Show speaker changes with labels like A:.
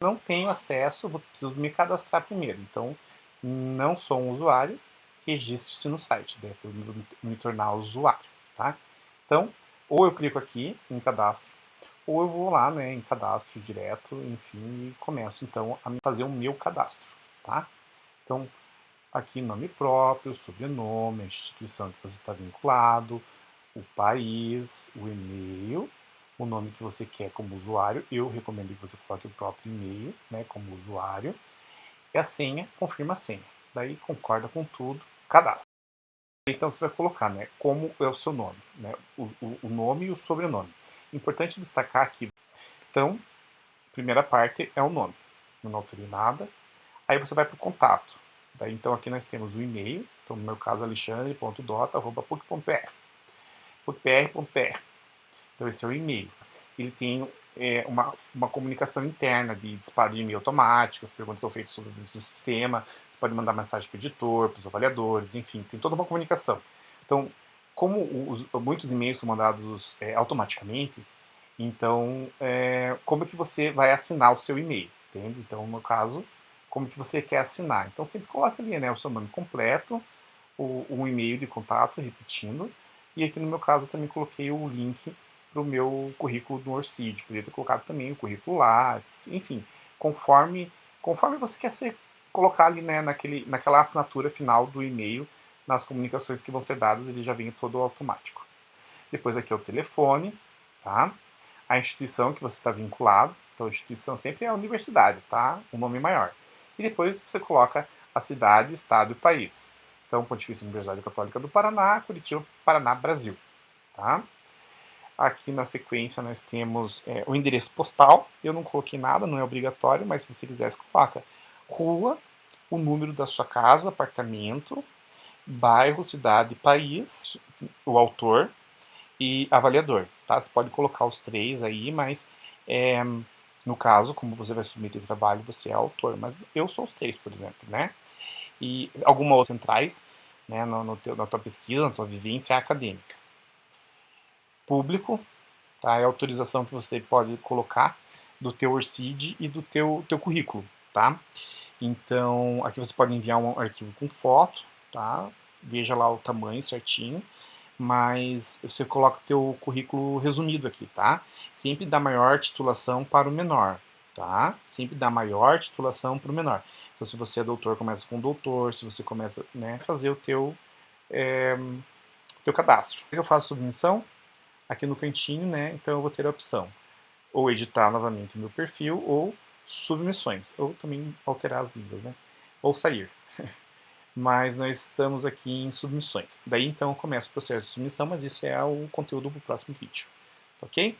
A: não tenho acesso, vou preciso me cadastrar primeiro. Então, não sou um usuário, registre-se no site, daí eu me tornar usuário, tá? Então, ou eu clico aqui em cadastro, ou eu vou lá né, em cadastro direto, enfim, e começo então a fazer o meu cadastro, tá? Então, aqui nome próprio, sobrenome, a instituição que você está vinculado, o país, o e-mail, o nome que você quer como usuário, eu recomendo que você coloque o próprio e-mail né, como usuário, e a senha, confirma a senha. Daí concorda com tudo, cadastra. Então você vai colocar né, como é o seu nome, né, o, o, nome e o sobrenome. Importante destacar aqui, então, primeira parte é o nome, eu não alterei nada. Aí você vai para o contato. Daí, então aqui nós temos o e-mail, então no meu caso alexandre.dota.puc.pr puc.pr. Então esse é o e-mail. Ele tem é, uma, uma comunicação interna de disparo de e-mail automático, as perguntas são feitas dentro do sistema, você pode mandar mensagem para o editor, para os avaliadores, enfim, tem toda uma comunicação. Então, como os, muitos e-mails são mandados é, automaticamente, então, é, como que você vai assinar o seu e-mail, entende? Então, no caso, como que você quer assinar. Então, sempre coloca ali né, o seu nome completo, o, um e-mail de contato, repetindo, e aqui no meu caso também coloquei o link para o meu currículo do Orcid. Poderia ter colocado também o currículo Lattes, enfim, conforme, conforme você quer ser, colocar ali né, naquele, naquela assinatura final do e-mail, nas comunicações que vão ser dadas, ele já vem todo automático. Depois aqui é o telefone, tá? A instituição que você está vinculado, então a instituição sempre é a universidade, tá? O nome maior. E depois você coloca a cidade, estado e país. Então, Pontifícia Universidade Católica do Paraná, Curitiba, Paraná, Brasil, tá? Aqui na sequência nós temos é, o endereço postal. Eu não coloquei nada, não é obrigatório, mas se você quiser, coloca rua, o número da sua casa, apartamento, bairro, cidade, país, o autor e avaliador. Tá? Você pode colocar os três aí, mas é, no caso, como você vai submeter trabalho, você é autor. Mas eu sou os três, por exemplo, né? E algumas centrais né, no, no teu, na tua pesquisa, na tua vivência acadêmica público, tá? é a autorização que você pode colocar do teu ORCID e do teu, teu currículo, tá? Então, aqui você pode enviar um arquivo com foto, tá? Veja lá o tamanho certinho, mas você coloca o teu currículo resumido aqui, tá? Sempre dá maior titulação para o menor, tá? Sempre dá maior titulação para o menor. Então, se você é doutor, começa com doutor, se você começa né, fazer o teu, é, teu cadastro. Eu faço submissão, aqui no cantinho, né? Então eu vou ter a opção ou editar novamente o meu perfil ou submissões, ou também alterar as línguas, né? Ou sair. mas nós estamos aqui em submissões. Daí então começa o processo de submissão, mas isso é o conteúdo para o próximo vídeo, ok?